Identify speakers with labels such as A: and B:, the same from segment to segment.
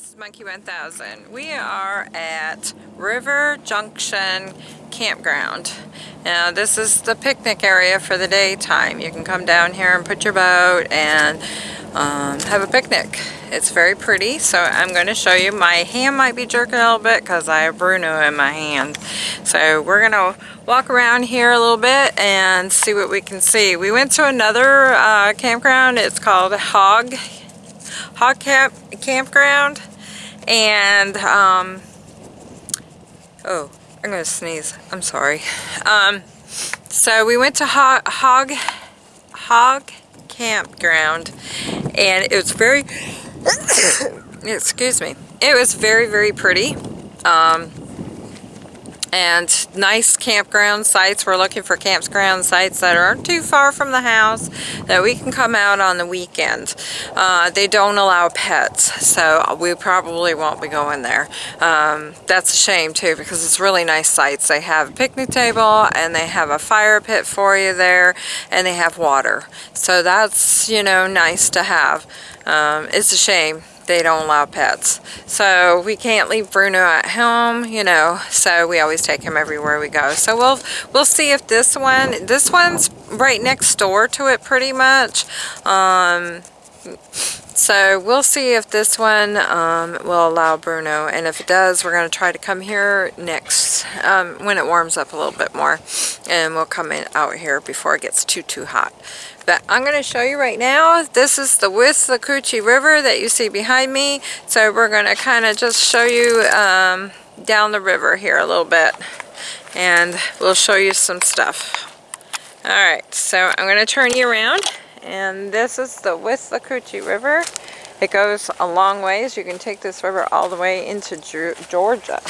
A: this is Monkey 1000. We are at River Junction Campground. Now this is the picnic area for the daytime. You can come down here and put your boat and um, have a picnic. It's very pretty, so I'm going to show you. My hand might be jerking a little bit because I have Bruno in my hand. So we're going to walk around here a little bit and see what we can see. We went to another uh, campground. It's called Hog hog camp campground and um, oh I'm gonna sneeze. I'm sorry. Um, so we went to hog hog hog campground and it was very excuse me it was very very pretty. Um, and nice campground sites. We're looking for campground sites that aren't too far from the house that we can come out on the weekend. Uh, they don't allow pets, so we probably won't be going there. Um, that's a shame too because it's really nice sites. They have a picnic table and they have a fire pit for you there and they have water. So that's, you know, nice to have. Um, it's a shame they don't allow pets. So we can't leave Bruno at home, you know, so we always take him everywhere we go. So we'll we'll see if this one, this one's right next door to it pretty much. Um, so we'll see if this one um, will allow Bruno and if it does we're going to try to come here next um, when it warms up a little bit more and we'll come in out here before it gets too too hot. But I'm going to show you right now, this is the Withlacoochee River that you see behind me. So we're going to kind of just show you um, down the river here a little bit. And we'll show you some stuff. Alright, so I'm going to turn you around. And this is the Withlacoochee River. It goes a long ways. You can take this river all the way into Georgia.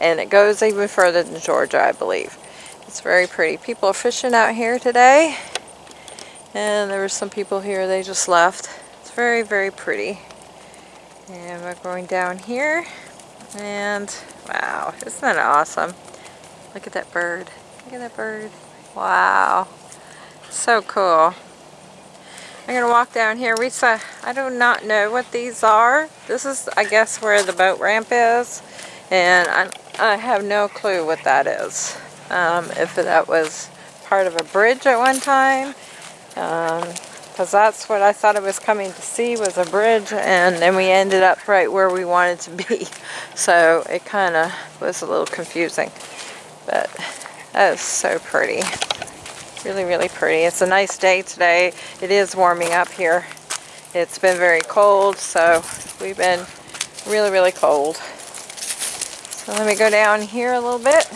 A: And it goes even further than Georgia, I believe. It's very pretty. People are fishing out here today. And there were some people here, they just left. It's very, very pretty. And we're going down here. And wow, isn't that awesome? Look at that bird. Look at that bird. Wow. So cool. I'm going to walk down here. We saw, I do not know what these are. This is, I guess, where the boat ramp is. And I, I have no clue what that is. Um, if that was part of a bridge at one time because um, that's what I thought I was coming to see was a bridge and then we ended up right where we wanted to be so it kind of was a little confusing but that is so pretty really really pretty it's a nice day today it is warming up here it's been very cold so we've been really really cold so let me go down here a little bit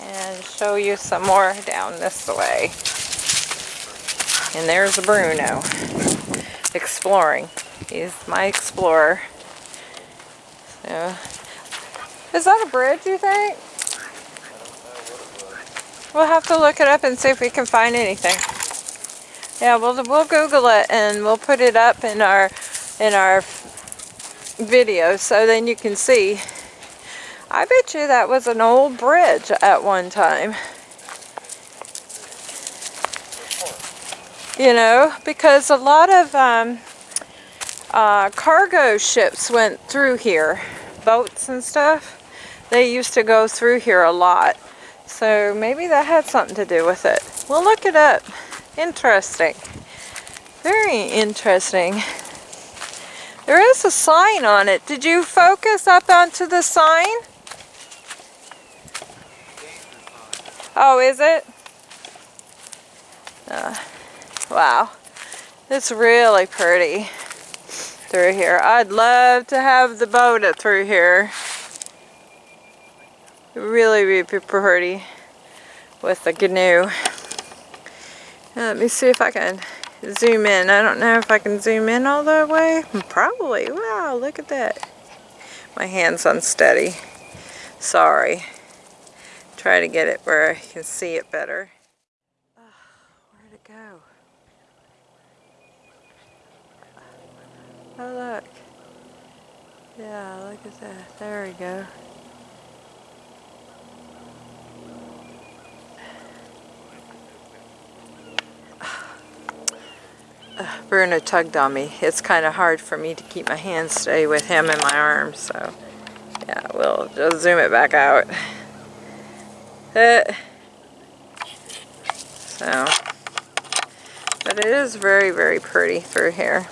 A: and show you some more down this way and there's Bruno exploring. He's my explorer. So, is that a bridge, you think? We'll have to look it up and see if we can find anything. Yeah, we'll we'll Google it and we'll put it up in our in our video so then you can see. I bet you that was an old bridge at one time. you know, because a lot of um, uh, cargo ships went through here, boats and stuff. They used to go through here a lot. So maybe that had something to do with it. We'll look it up. Interesting. Very interesting. There is a sign on it. Did you focus up onto the sign? Oh, is it? Uh, Wow, it's really pretty through here. I'd love to have the boat through here. Really, really pretty with the canoe. Uh, let me see if I can zoom in. I don't know if I can zoom in all the way. Probably. Wow, look at that. My hand's unsteady. Sorry. Try to get it where I can see it better. Oh, where'd it go? Oh look. Yeah, look at that. There we go. Bruno tugged on me. It's kind of hard for me to keep my hands steady with him in my arms, so yeah, we'll just zoom it back out. Uh, so, but it is very, very pretty through here.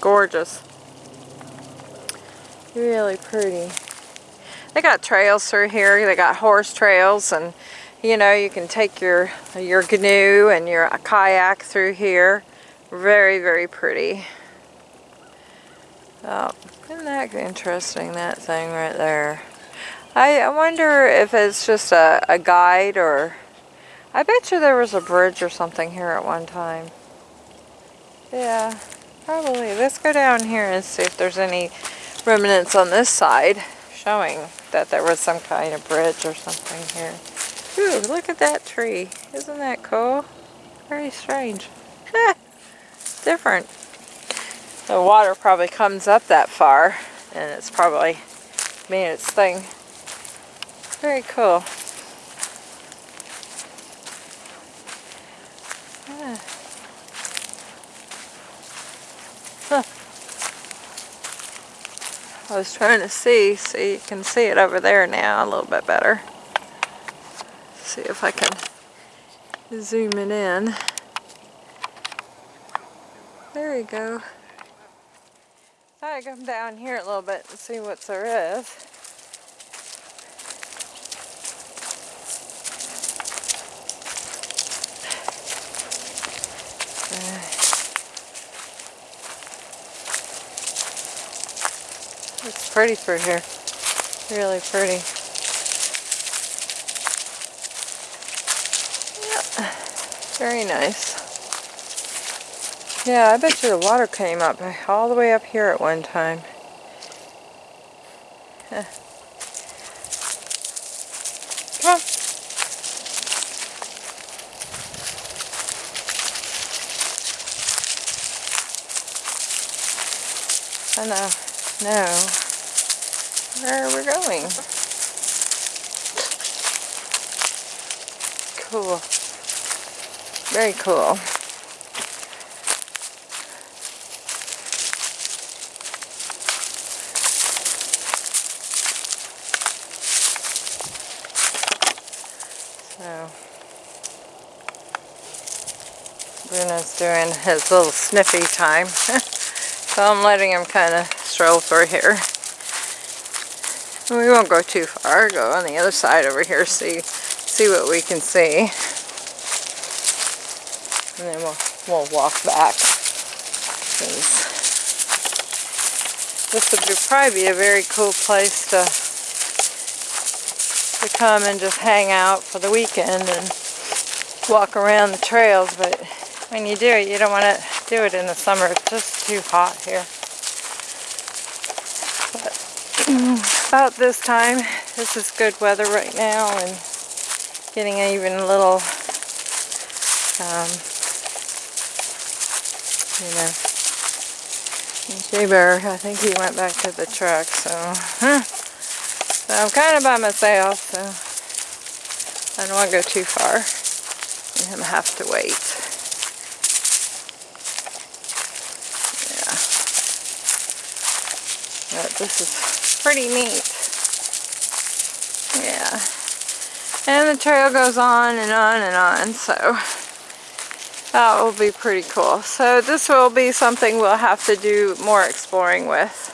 A: Gorgeous. Really pretty. They got trails through here. They got horse trails and you know, you can take your your canoe and your kayak through here. Very, very pretty. Oh, isn't that interesting, that thing right there? I, I wonder if it's just a, a guide or... I bet you there was a bridge or something here at one time. Yeah, probably. Let's go down here and see if there's any remnants on this side showing that there was some kind of bridge or something here. Ooh, look at that tree. Isn't that cool? Very strange. Different. The water probably comes up that far and it's probably made its thing. Very cool. Yeah. Huh. I was trying to see, so you can see it over there now a little bit better see if I can zoom it in. There we go. I'd come down here a little bit and see what there is. It's pretty through here. Really pretty. Yep. Very nice. Yeah, I bet you the water came up all the way up here at one time. Huh. Come on. I know. No. Where are we going? Cool. Very cool. So, Doing his little sniffy time. so I'm letting him kind of stroll through here. We won't go too far, go on the other side over here, see see what we can see and then we'll, we'll walk back. This would probably be a very cool place to to come and just hang out for the weekend and walk around the trails, but when you do it, you don't want to do it in the summer. It's just too hot here. But about this time, this is good weather right now and getting even a little um, you know. Jay Bear, I think he went back to the truck, so, huh. So I'm kind of by myself, so I don't want to go too far and him have to wait. Yeah. But this is pretty neat. Yeah. And the trail goes on and on and on, so that will be pretty cool. So this will be something we'll have to do more exploring with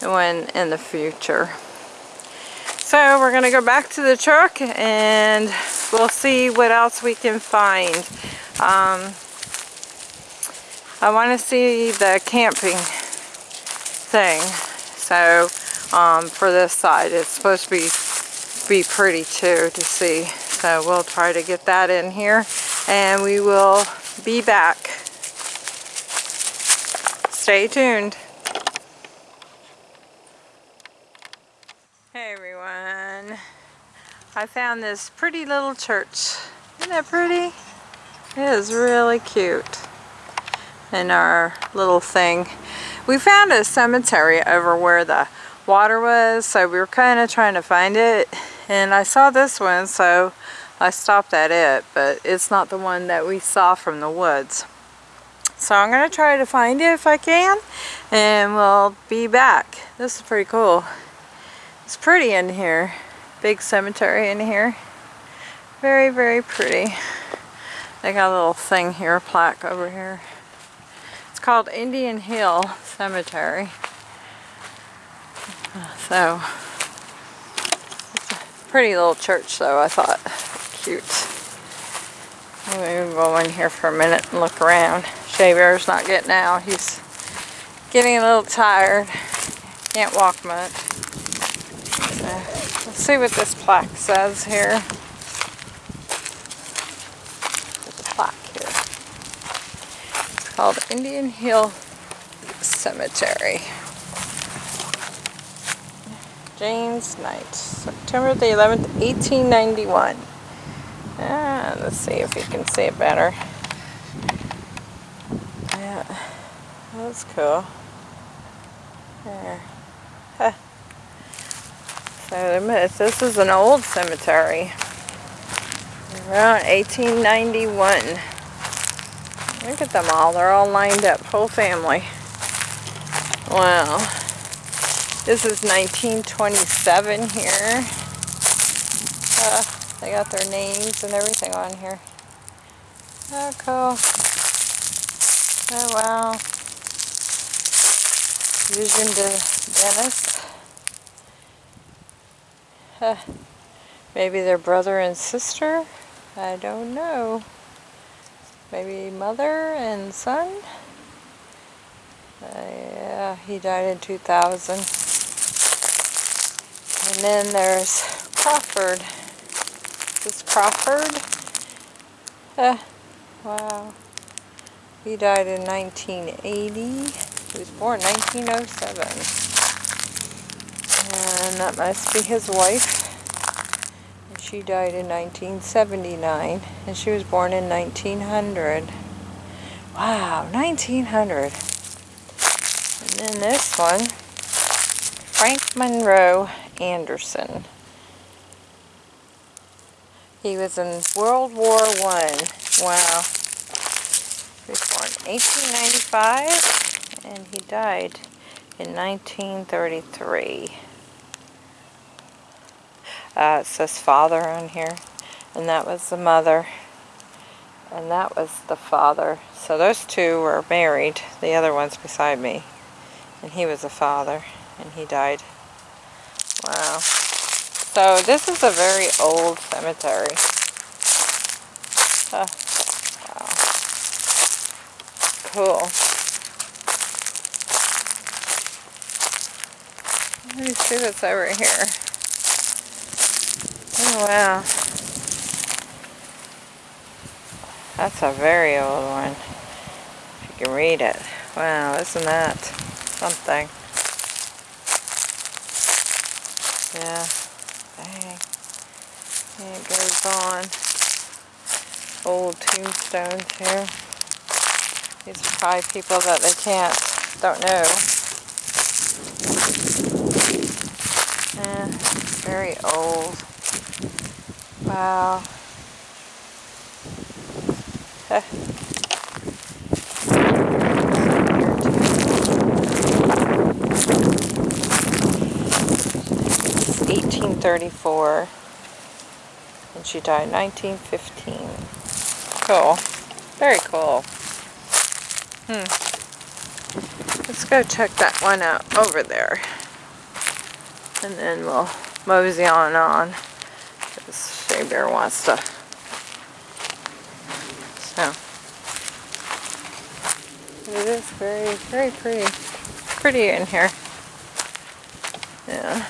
A: when in the future. So we're going to go back to the truck and we'll see what else we can find. Um, I want to see the camping thing. So um, for this side it's supposed to be be pretty too to see. So we'll try to get that in here and we will be back. Stay tuned. Hey everyone. I found this pretty little church. Isn't that pretty? It is really cute. In our little thing. We found a cemetery over where the water was, so we were kind of trying to find it. And I saw this one, so I stopped at it, but it's not the one that we saw from the woods. So I'm going to try to find it if I can. And we'll be back. This is pretty cool. It's pretty in here. Big cemetery in here. Very, very pretty. They got a little thing here, plaque over here. Called Indian Hill Cemetery. So, pretty little church though, I thought. Cute. Maybe we'll go in here for a minute and look around. Bear's not getting out. He's getting a little tired. Can't walk much. So, let's see what this plaque says here. There's a plaque here. It's called Indian Hill Cemetery. James Knight, September the 11th, 1891. Ah, let's see if we can see it better. Yeah, that's cool. There. So this is an old cemetery. Around 1891. Look at them all. They're all lined up. Whole family. Wow. This is 1927 here. Uh, they got their names and everything on here. Oh, cool. Oh, wow. Vision to Dennis. Uh, maybe their brother and sister? I don't know. Maybe mother and son? Uh, yeah, he died in 2000. And then there's Crawford. This Crawford. Uh, wow. He died in 1980. He was born 1907. And that must be his wife. She died in 1979. And she was born in 1900. Wow, 1900. And then this one, Frank Monroe Anderson. He was in World War One. Wow. He was born 1895 and he died in 1933. Uh, it says father on here and that was the mother and that was the father. So those two were married, the other one's beside me. And he was a father and he died Wow. So this is a very old cemetery. wow. Cool. Let me see what's over here. Oh wow. That's a very old one. If you can read it. Wow, isn't that something? Yeah. Dang. And it goes on. Old tombstones here. These are probably people that they can't, don't know. Yeah, very old. Wow. Eighteen thirty four and she died 1915. Cool. Very cool. Hmm. Let's go check that one out over there. And then we'll mosey on on. Bear wants to. So. It is very, very pretty. Pretty in here. Yeah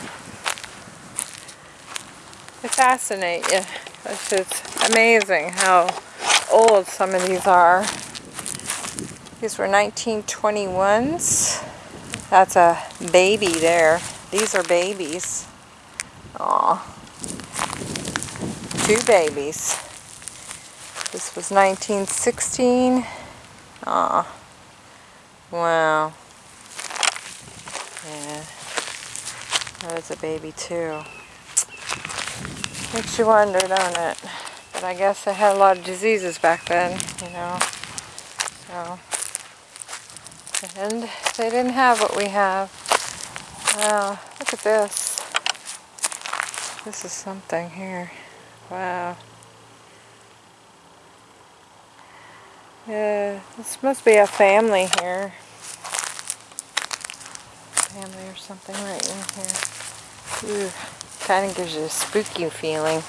A: they fascinate you. It's just amazing how old some of these are. These were 1921s. That's a baby there. These are babies. Aw. Two babies. This was 1916. Aw. Wow. Yeah. That was a baby too. Makes you wonder, don't it? But I guess they had a lot of diseases back then, you know. So, And they didn't have what we have. Wow, look at this. This is something here. Wow. Yeah, this must be a family here. Family or something right in here. Ooh, kind of gives you a spooky feeling.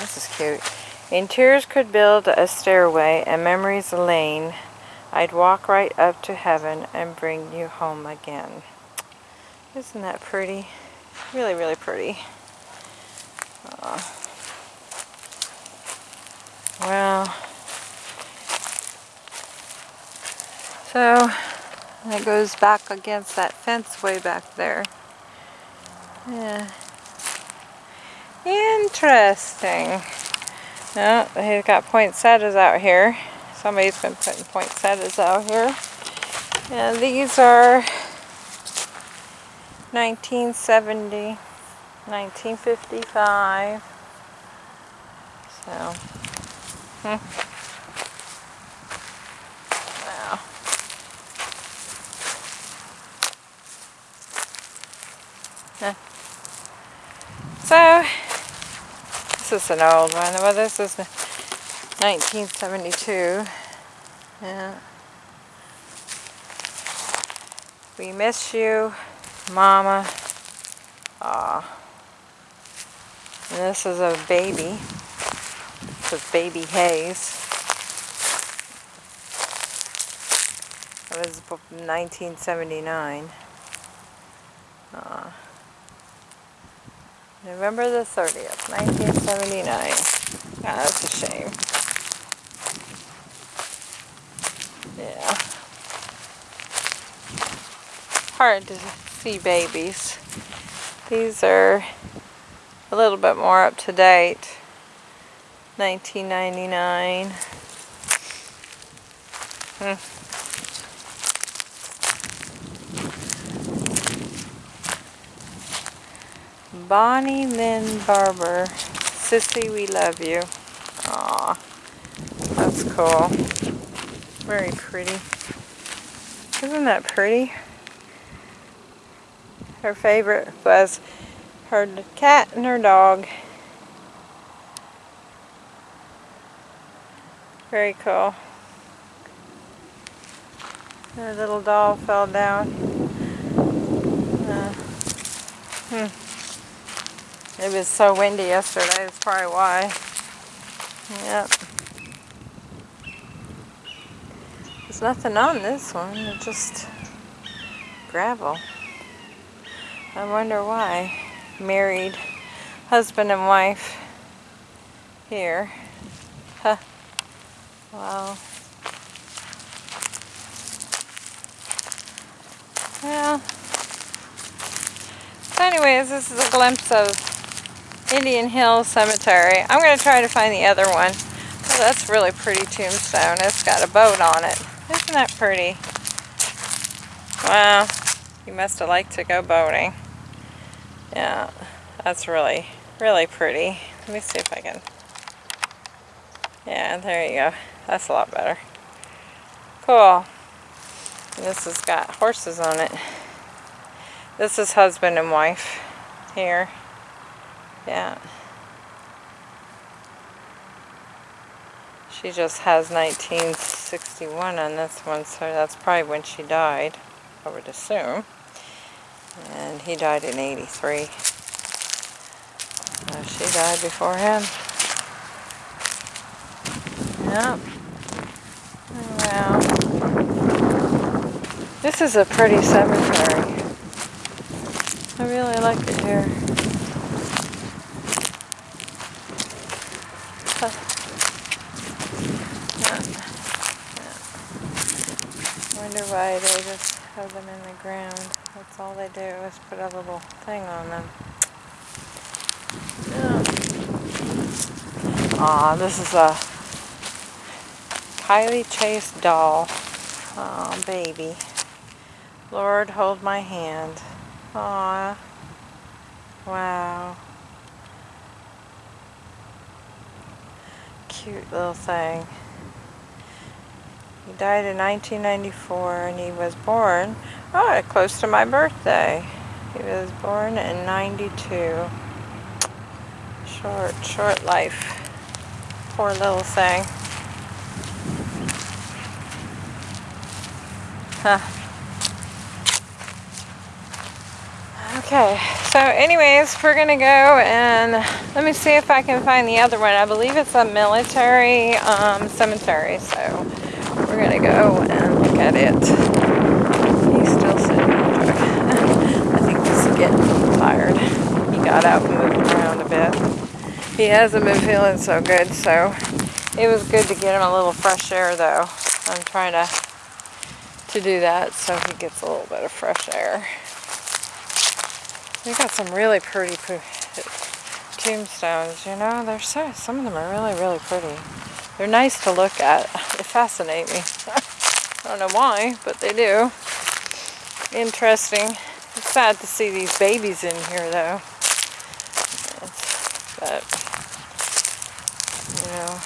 A: This is cute. In tears could build a stairway and memories a lane. I'd walk right up to heaven and bring you home again. Isn't that pretty? Really, really pretty. Uh, well, so it goes back against that fence way back there. Yeah. Interesting. No, he's got poinsettias out here. Somebody's been putting poinsettias out here. And these are 1970, 1955. So, hmm. Wow. Yeah. So, this is an old one. Well, this is 1972. Yeah. We miss you, Mama. Aw. This is a baby. This is Baby Hayes. It was 1979. Uh, November the 30th, 1979. Yeah, that's a shame. Yeah. Hard to see babies. These are a little bit more up to date. 1999. Hmm. Bonnie Lynn Barber. Sissy, we love you. Aw, that's cool. Very pretty. Isn't that pretty? Her favorite was her cat and her dog. Very cool. Her little doll fell down. Uh, hmm. It was so windy yesterday, that's probably why. Yep. There's nothing on this one, it's just gravel. I wonder why. Married husband and wife here. Huh. Wow. Well, so anyways, this is a glimpse of Indian Hill Cemetery. I'm going to try to find the other one. Oh, that's really pretty tombstone. It's got a boat on it. Isn't that pretty? Wow. You must have liked to go boating. Yeah, that's really, really pretty. Let me see if I can... Yeah, there you go. That's a lot better. Cool. This has got horses on it. This is husband and wife here. Yeah. She just has 1961 on this one, so that's probably when she died, I would assume. And he died in 83. So she died before him. Yep. Wow. This is a pretty cemetery. I really like it here. Wonder why they just have them in the ground. That's all they do is put a little thing on them. Aw, this is a Kylie Chase doll. Aw, baby. Lord, hold my hand. Aw. Wow. cute little thing. He died in 1994 and he was born, oh, close to my birthday. He was born in 92. Short, short life. Poor little thing. Huh. Okay, so anyways, we're gonna go and let me see if I can find the other one. I believe it's a military um, cemetery, so we're gonna go and look at it. He's still sitting in the truck. I think he's getting tired. He got out and moved around a bit. He hasn't been feeling so good, so it was good to get him a little fresh air though. I'm trying to to do that so he gets a little bit of fresh air. We got some really pretty tombstones, you know. They're so some of them are really, really pretty. They're nice to look at. They fascinate me. I don't know why, but they do. Interesting. It's sad to see these babies in here though. But you know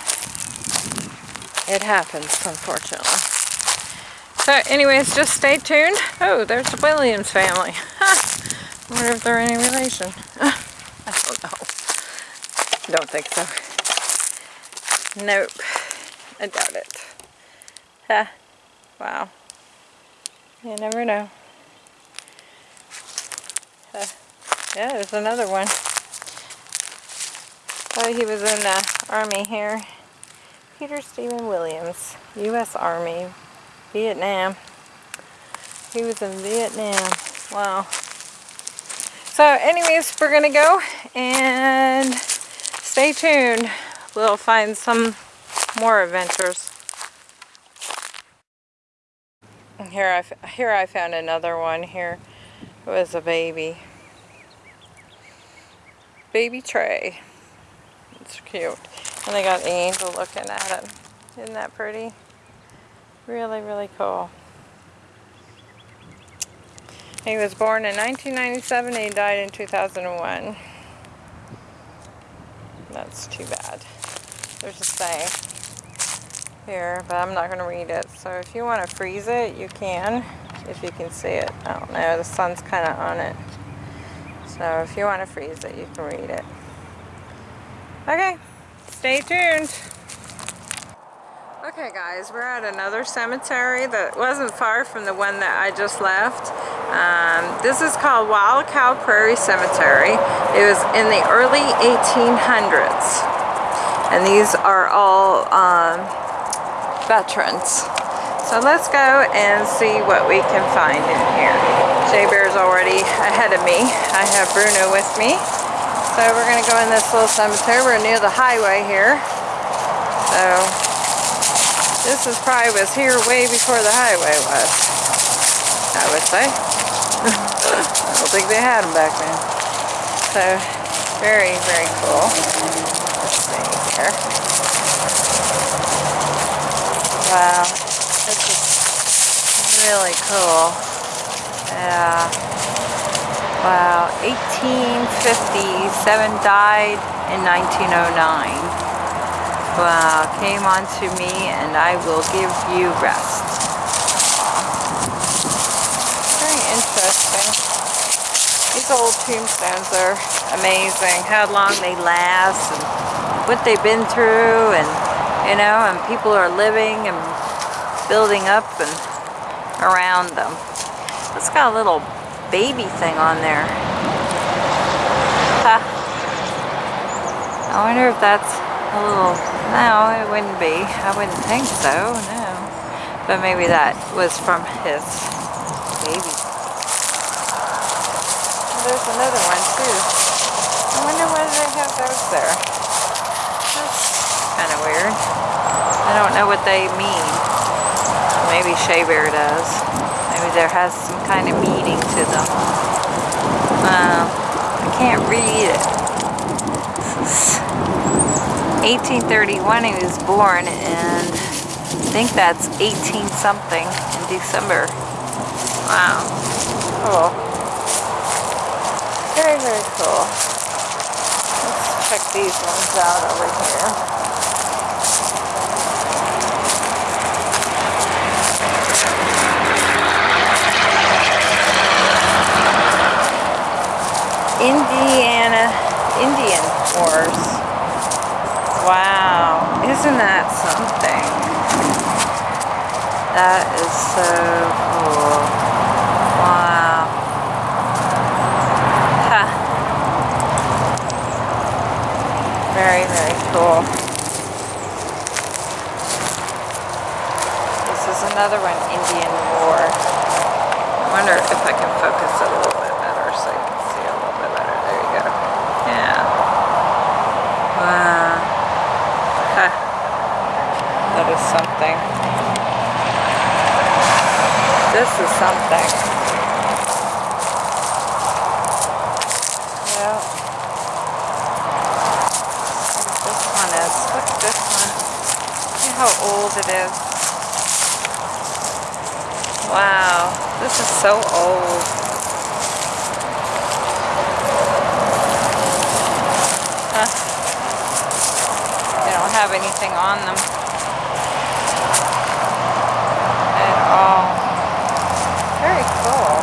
A: it happens unfortunately. So anyways, just stay tuned. Oh, there's the Williams family. Wonder if they're any relation. I don't know. Don't think so. Nope. I doubt it. Huh. Wow. You never know. Yeah, there's another one. Oh, he was in the Army here. Peter Stephen Williams, U.S. Army, Vietnam. He was in Vietnam. Wow. So anyways, we're going to go and stay tuned. We'll find some more adventures. Here I, here I found another one here. It was a baby. Baby Trey. Cute. And they got angel looking at it. Isn't that pretty? Really, really cool. He was born in 1997 and he died in 2001. That's too bad. There's a saying here, but I'm not going to read it. So if you want to freeze it, you can, if you can see it. I don't know, the sun's kind of on it. So if you want to freeze it, you can read it. Okay, stay tuned. Okay guys, we're at another cemetery that wasn't far from the one that I just left. Um, this is called Wild Cow Prairie Cemetery. It was in the early 1800s. And these are all um, veterans. So let's go and see what we can find in here. Jay Bear's already ahead of me. I have Bruno with me. So we're going to go in this little cemetery. We're near the highway here. So this is probably was here way before the highway was, I would say. I don't think they had them back then. So, very, very cool. Let's see here. Wow, this is really cool. Yeah. Wow, 1857 died in 1909. Wow, came onto me and I will give you rest. Very interesting. These old tombstones are amazing. How long they last and what they've been through and you know, and people are living and building up and around them. It's got a little baby thing on there. Huh. I wonder if that's a little, no, it wouldn't be. I wouldn't think so, no. But maybe that was from his baby. There's another one too. I wonder why they have those there. That's kind of weird. I don't know what they mean. Maybe Jay Bear does. Maybe there has some kind of meaning to them. Uh, I can't read it. 1831 he was born and I think that's 18 something in December. Wow. Cool. Very, very cool. Let's check these ones out over here. Indiana Indian Wars. Wow, isn't that something? That is so cool. Wow. Ha. Very, very cool. This is another one, Indian War. I wonder if I can focus a little something. This is something. Yeah. This one is. Look at this one. See how old it is. Wow. This is so old. Huh. They don't have anything on them at all. Very cool.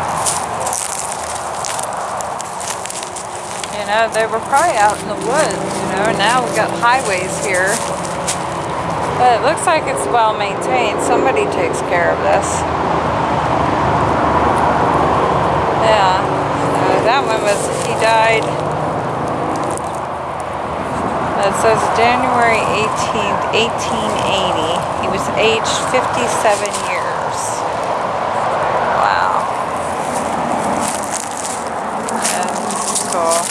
A: You they were probably out in the woods, you know, now we've got highways here. But it looks like it's well maintained. Somebody takes care of this. Yeah. So that one was, he died uh, it says January 18th, 1880. He was aged 57 years. Wow. Yeah, this is cool.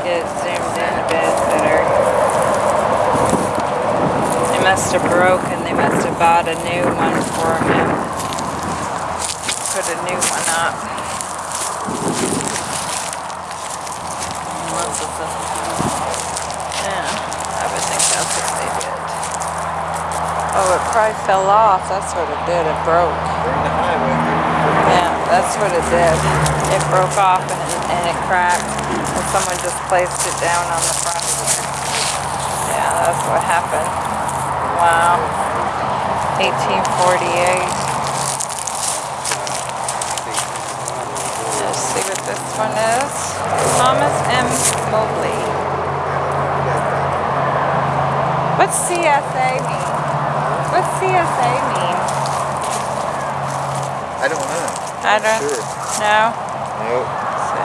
A: Get it zoomed in a bit better. They must have broken. They must have bought a new one for him. Put a new one up. Yeah, I would think that's what they did. Oh, it probably fell off. That's what it did. It broke. Yeah, that's what it did. It broke off and, and it cracked. And someone just placed it down on the front of here. Yeah, that's what happened. Wow. 1848. Let's see what this one is. Thomas M. Mobley. What's CSA mean? What's CSA mean?
B: I don't know.
A: I don't
B: Sure.
A: know.
B: Nope.
A: So,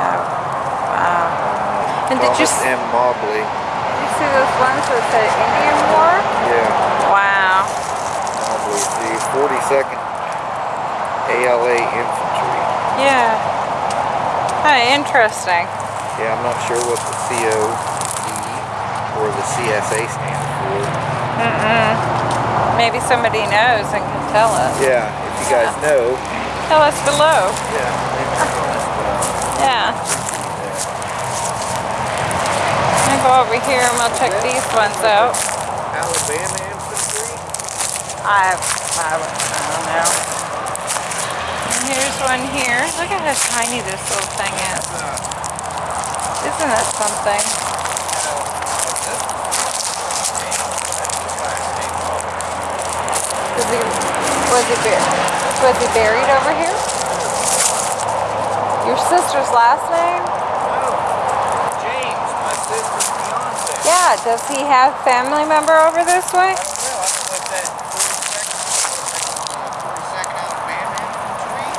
A: wow. And did you,
B: M. Mobley.
A: did you see those ones that said Indian War?
B: Yeah.
A: Wow.
B: Mobley. The 42nd ALA Infantry.
A: Yeah. Kind of interesting.
B: Yeah, I'm not sure what the COD or the CSA stands for.
A: Mm-mm. Maybe somebody knows and can tell us.
B: Yeah, if you guys know.
A: Tell us below.
B: Yeah. maybe tell us about
A: Yeah. I'll go over here and we'll check these ones out.
B: Alabama Infantry?
A: I, have. I, I don't know. And here's one here. Look at how tiny this little thing is. Isn't that something? Was he, was he, bur- was he buried over here? Your sister's last name? No.
B: James, my sister's fiance.
A: Yeah, does he have family member over this way?
B: I don't know. I don't know if that 42nd, 42nd Alabama Infantry.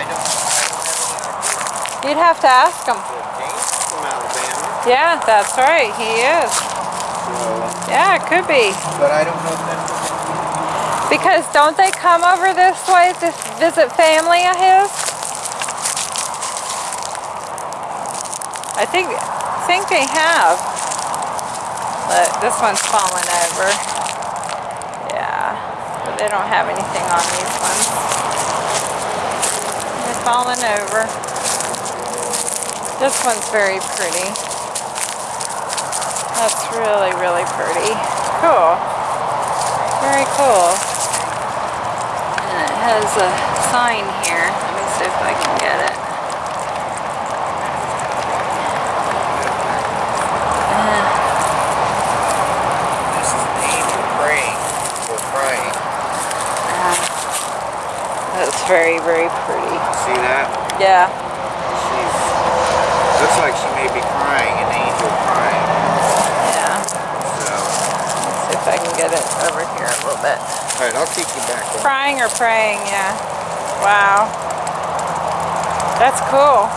B: I don't, I don't have any idea.
A: You'd have to ask him.
B: James from Alabama.
A: Yeah, that's right, he is.
B: So,
A: Yeah, it could be.
B: but I don't know if that's
A: Because don't they come over this way to visit family of his? I think think they have. But this one's fallen over. Yeah. But they don't have anything on these ones. They're fallen over. This one's very pretty. That's really, really pretty. Cool. Very cool. Has a sign here. Let me see if I can get it. Uh,
B: This is an angel praying or crying.
A: uh, that's very, very pretty.
B: See that?
A: Yeah.
B: She's looks like she may be crying, an angel crying.
A: Get it over here a little bit.
B: Alright, I'll keep you back on.
A: Crying or praying, yeah. Wow. That's cool.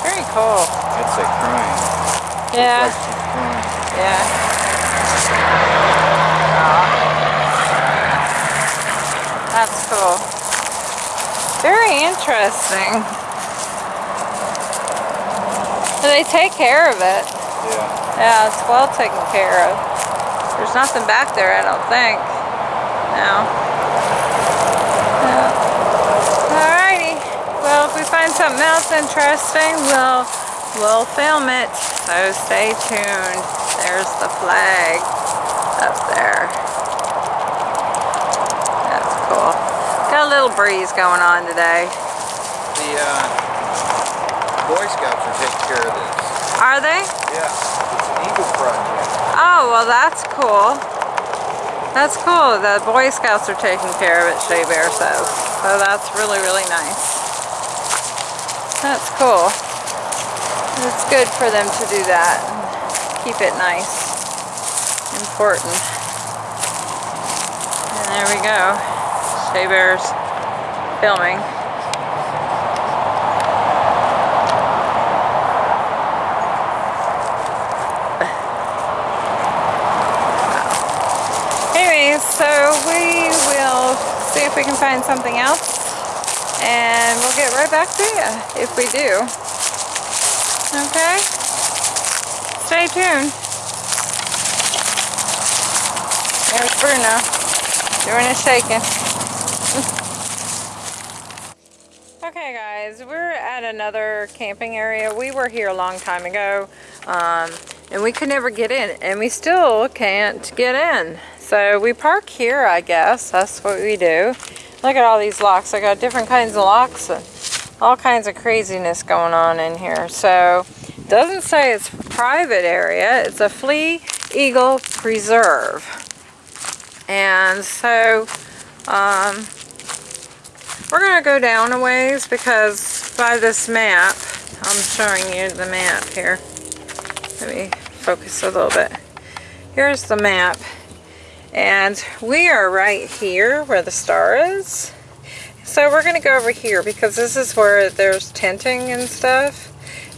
A: Very cool.
B: I'd say crying.
A: Yeah.
B: Like crying.
A: Yeah. Aw. That's cool. Very interesting. And they take care of it.
B: Yeah.
A: Yeah, it's well taken care of. There's nothing back there, I don't think. No. Yeah. Alrighty. Well, if we find something else interesting, we'll we'll film it. So stay tuned. There's the flag up there. That's cool. Got a little breeze going on today.
B: The uh, Boy Scouts are taking care of this.
A: Are they?
B: Yeah. It's an Eagle project.
A: Oh, well that's cool. That's cool. The Boy Scouts are taking care of it, Jay Bear says. So that's really, really nice. That's cool. It's good for them to do that. and Keep it nice. Important. And there we go. Jay Bear's filming. Anyways, so we will see if we can find something else and we'll get right back to you if we do. Okay? Stay tuned. There's Bruno doing his shaking. okay guys, we're at another camping area. We were here a long time ago um, and we could never get in and we still can't get in. So we park here, I guess. That's what we do. Look at all these locks. I got different kinds of locks and all kinds of craziness going on in here. So doesn't say it's private area. It's a Flying Eagle Preserve. And so um, we're going to go down a ways because by this map, I'm showing you the map here. Let me focus a little bit. Here's the map. And we are right here where the star is. So we're going to go over here because this is where there's tenting and stuff.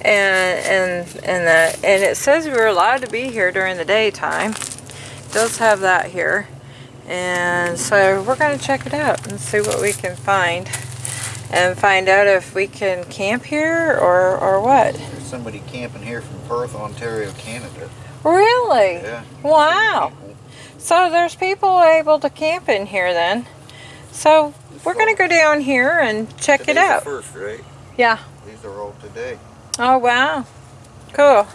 A: And and and that and it says we're allowed to be here during the daytime. It does have that here. And so we're going to check it out and see what we can find. And find out if we can camp here or, or what.
B: There's somebody camping here from Perth, Ontario, Canada.
A: Really?
B: Yeah.
A: Wow. So there's people able to camp in here then. So we're going to go down here and check it
B: Today's
A: out.
B: First, right?
A: Yeah.
B: These are all today.
A: Oh, wow. Cool.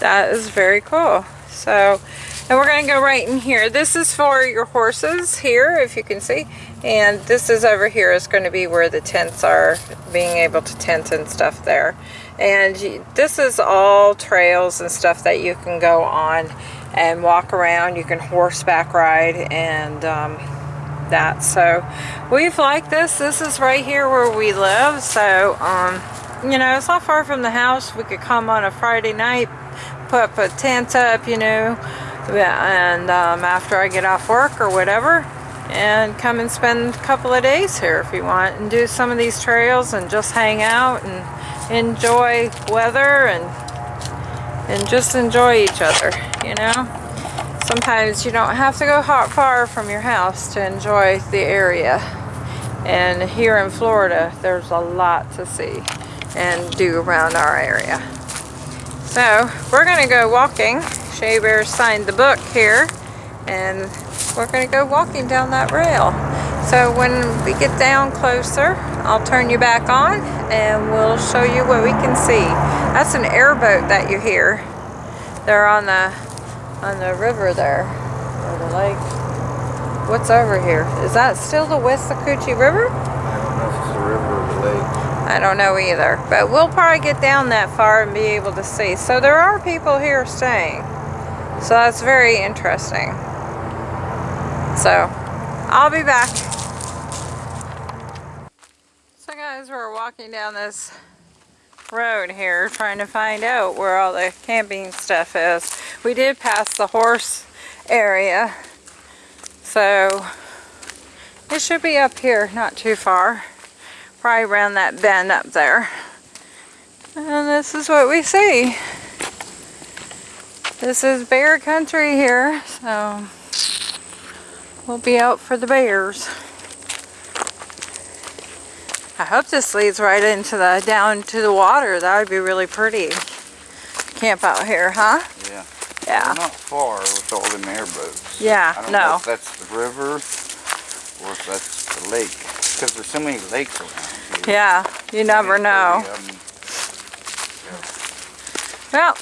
A: That is very cool. So, and we're going to go right in here. This is for your horses here, if you can see. And this is over here is going to be where the tents are, being able to tent and stuff there. And this is all trails and stuff that you can go on and walk around. You can horseback ride and um, that. So we've liked this. This is right here where we live. So, um, you know, it's not far from the house. We could come on a Friday night, put up a tent up, you know, and um, after I get off work or whatever, and come and spend a couple of days here if you want, and do some of these trails and just hang out and enjoy weather and and just enjoy each other, you know. Sometimes you don't have to go hot far from your house to enjoy the area. And here in Florida, there's a lot to see and do around our area. So we're gonna go walking. Jay Bear signed the book here and we're gonna go walking down that rail. So when we get down closer, I'll turn you back on and we'll show you what we can see. That's an airboat that you hear. They're on the on the river there, or the lake. What's over here? Is that still the Withlacoochee River?
B: I don't know if it's the river or the lake.
A: I don't know either, but we'll probably get down that far and be able to see. So there are people here staying. So that's very interesting. So I'll be back. So guys, we're walking down this road here trying to find out where all the camping stuff is. We did pass the horse area. So it should be up here, not too far. Probably around that bend up there. And this is what we see. This is bear country here, so we'll be out for the bears. I hope this leads right into the down to the water. That would be really pretty. Camp out here, huh?
B: Yeah.
A: Yeah.
B: We're not far with all them airboats.
A: Yeah,
B: I don't know
A: no.
B: if that's the river or if that's the lake. Because there's so many lakes around here.
A: Yeah, you never know.
B: 30 of 'em.
A: Well,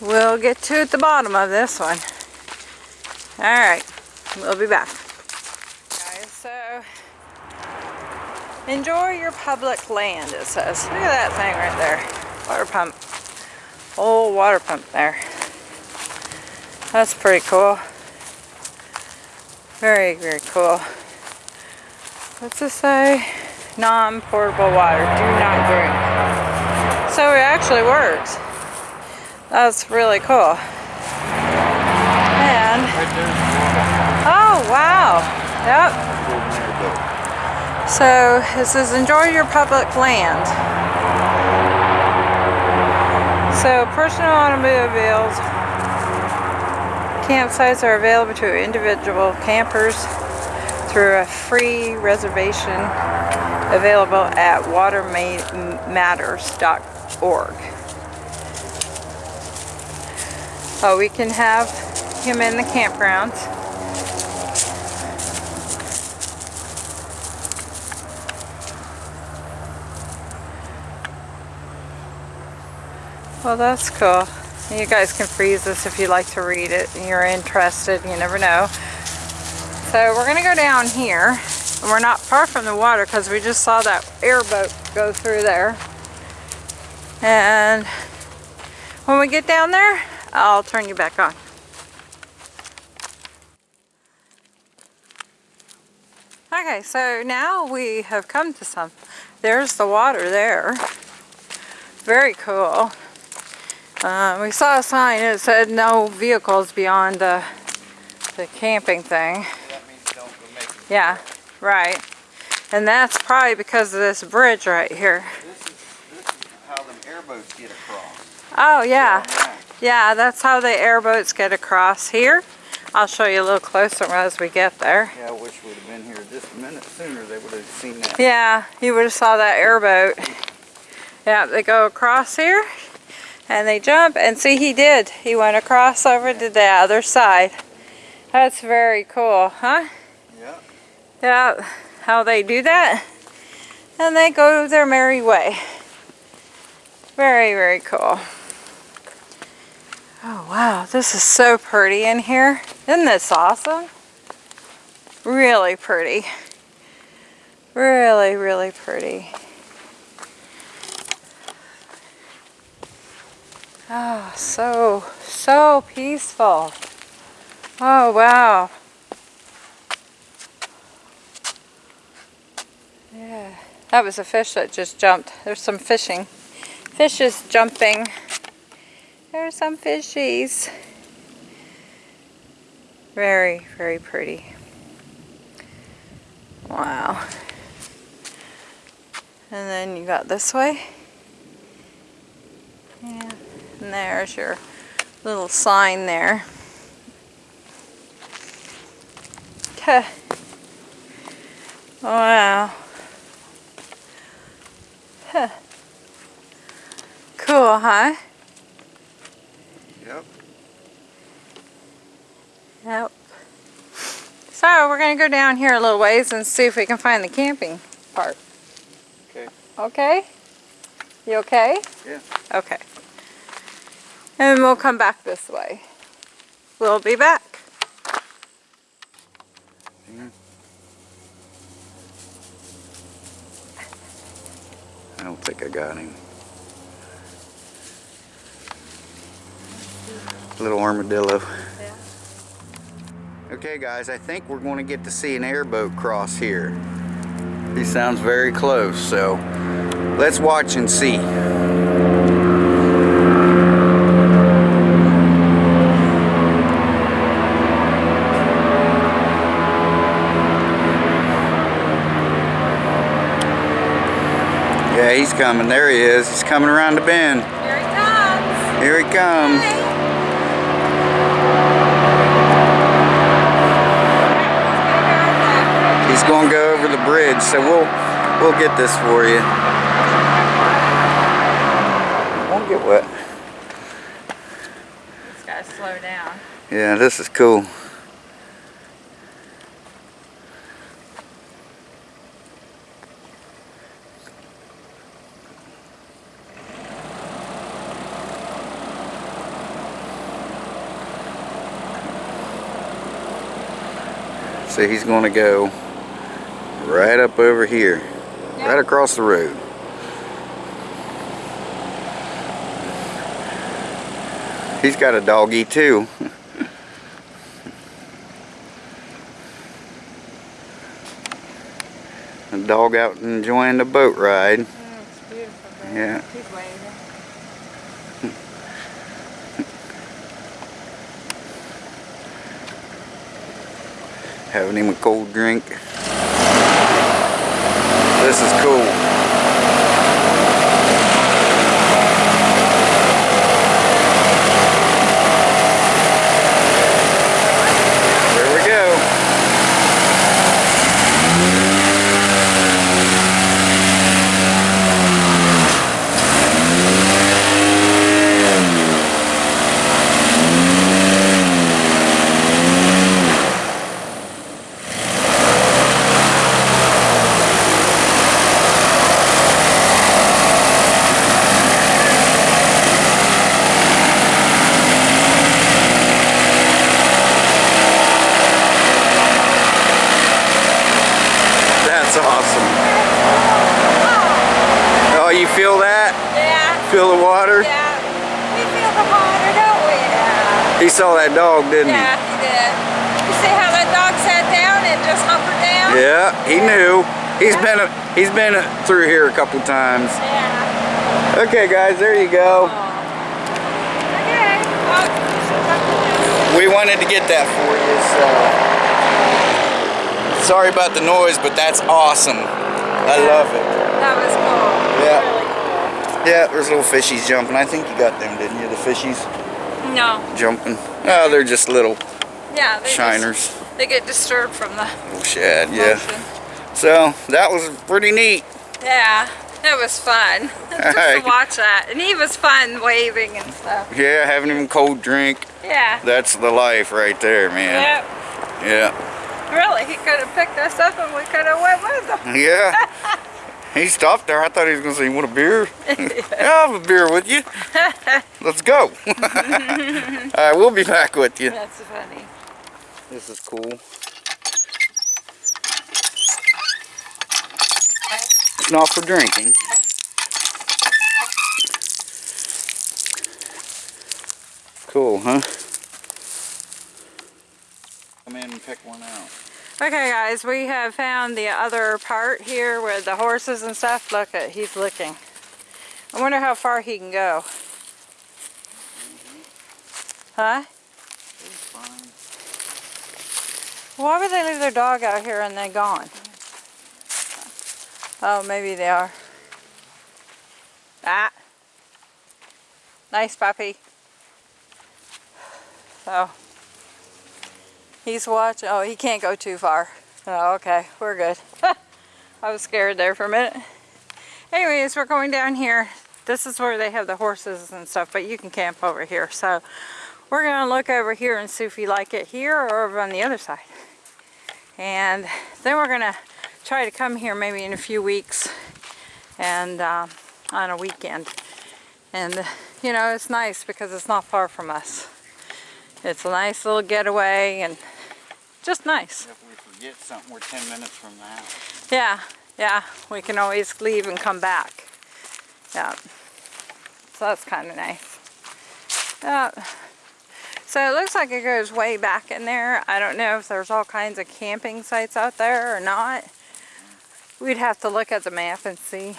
A: we'll get to at the bottom of this one. All right, we'll be back. Guys, so enjoy your public land, it says. Look at that thing right there. Water pump. Old water pump there. That's pretty cool. Very, very cool. What's this say? Non-portable water. Do not drink. So it actually works. That's really cool. And,
B: Right there's the
A: oh wow. Yep. So it says enjoy your public land. So personal automobiles, campsites are available to individual campers through a free reservation available at watermatters.org. Oh, uh, we can have him in the campgrounds. Well, that's cool. You guys can freeze this if you'd like to read it and you're interested. You never know. So we're going to go down here. And we're not far from the water because we just saw that airboat go through there. And when we get down there, I'll turn you back on. Okay, so now we have come to some. There's the water there. Very cool. Uh, we saw a sign that said no vehicles beyond the, the camping thing.
B: That means don't go making.
A: Yeah, right. And that's probably because of this bridge right here.
B: This is, this is how them airboats get across.
A: Oh, yeah. Yeah, that's how the airboats get across here. I'll show you a little closer as we get there.
B: Yeah, I wish we'd have been here just a minute sooner. They would have seen that.
A: Yeah, you would have saw that airboat. Yeah, they go across here and they jump and see he did. He went across over to the other side. That's very cool, huh?
B: Yeah.
A: Yeah, how they do that. And they go their merry way. Very, very cool. Oh wow, this is so pretty in here. Isn't this awesome? Really pretty. Really, really pretty. Oh, so, so peaceful. Oh wow. Yeah, that was a fish that just jumped. There's some fishing. Fishes jumping. There's some fishies. Very, very pretty. Wow. And then you got this way. Yeah. And there's your little sign there. Okay. Wow. Huh. Cool, huh?
B: Yep.
A: Yep. So we're going to go down here a little ways and see if we can find the camping part.
B: Okay.
A: Okay? You okay?
B: Yeah.
A: Okay. And we'll come back this way. We'll be back.
B: I don't think I got him. Little armadillo.
A: Yeah.
B: Okay guys, I think we're going to get to see an airboat cross here. He sounds very close, so let's watch and see. Coming. There he is. He's coming around the bend.
A: Here he comes.
B: Here he comes. He's going to go over the bridge, so we'll we'll get this for you. Won't get wet.
A: He's got to slow down.
B: Yeah, this is cool. So he's going to go right up over here, right across the road. He's got a doggy too. a dog out enjoying the boat ride.
A: Oh, it's beautiful.
B: Yeah. Having him a cold drink. This is cool. There we go. That's awesome. Oh, you feel that?
A: Yeah.
B: Feel the water?
A: Yeah. We feel the water, don't we? Yeah.
B: He saw that dog, didn't he?
A: Yeah, he did. You see how that dog sat down and just humpered down?
B: Yeah, he knew. He's been a, he's been a, through here a couple times.
A: Yeah.
B: Okay, guys, there you go. Oh.
A: Okay. Well, you should come to this.
B: We wanted to get that for you, so sorry about the noise, but that's awesome. I love it.
A: That was cool.
B: Yeah.
A: Really cool.
B: Yeah, there's little fishies jumping. I think you got them, didn't you? The fishies
A: No.
B: jumping. Oh, they're just little
A: Yeah.
B: Shiners.
A: Just, they get disturbed from the oh,
B: Little shad, yeah. So that was pretty neat.
A: Yeah. It was fun. Just to watch that. And he was fun waving and stuff.
B: Yeah, having him cold drink.
A: Yeah.
B: That's the life right there, man.
A: Yep.
B: Yeah.
A: Really, he could have picked us up and we could have went with him.
B: Yeah. He stopped there. I thought he was going to say, you want a beer? yeah, I'll have a beer with you. Let's go. All right, we'll be back with you.
A: That's funny.
B: This is cool. It's Not for drinking. Cool, huh? Come in and pick one out.
A: Okay guys, we have found the other part here with the horses and stuff. Look at, he's licking. I wonder how far he can go. Huh? Why would they leave their dog out here and they gone? Oh, maybe they are. Ah. Nice puppy. So, he's watching. Oh, he can't go too far. Oh, okay. We're good. I was scared there for a minute. Anyways, we're going down here. This is where they have the horses and stuff, but you can camp over here. So, we're going to look over here and see if we like it here or over on the other side. And then we're going to try to come here maybe in a few weeks and uh, on a weekend. And, you know, it's nice because it's not far from us. It's a nice little getaway and just nice.
B: If we forget something, we're 10 minutes from the house.
A: Yeah, yeah, we can always leave and come back. Yeah, so that's kind of nice. Yeah. So it looks like it goes way back in there. I don't know if there's all kinds of camping sites out there or not. We'd have to look at the map and see.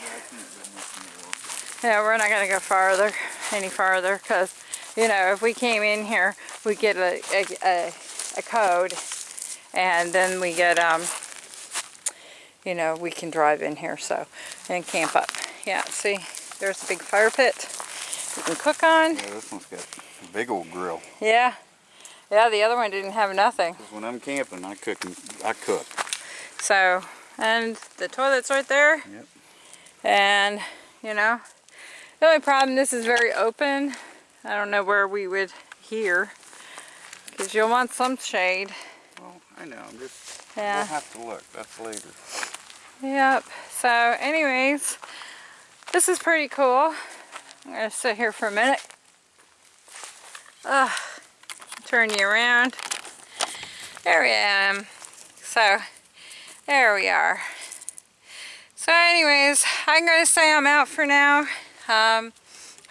A: Yeah, we're not going to go farther, any farther, because, you know, if we came in here, we get a, a, a, a code, and then we get, um, you know, we can drive in here, so, and camp up Yeah, see, there's a big fire pit you can cook on.
B: Yeah, this one's got a big old grill.
A: Yeah. Yeah, the other one didn't have nothing.
B: when I'm camping, I cook. I cook.
A: So, and the toilet's right there.
B: Yep.
A: And, you know, the only problem, this is very open. I don't know where we would hear. Because you'll want some shade.
B: I know. I'm just.
A: Yeah.
B: We'll have to look. That's later.
A: Yep. So, anyways, this is pretty cool. I'm going to sit here for a minute. Ugh. Turn you around. There we am. So, there we are. So anyways, I'm going to say I'm out for now. Um,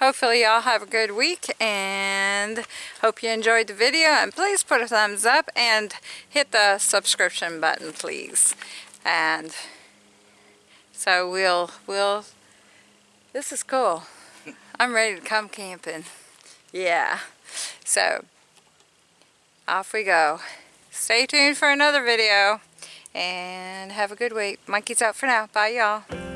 A: hopefully y'all have a good week and hope you enjoyed the video and please put a thumbs up and hit the subscription button please. And so we'll, we'll, this is cool. I'm ready to come camping. Yeah. So, off we go. Stay tuned for another video and have a good week. Monkey's out for now. Bye y'all.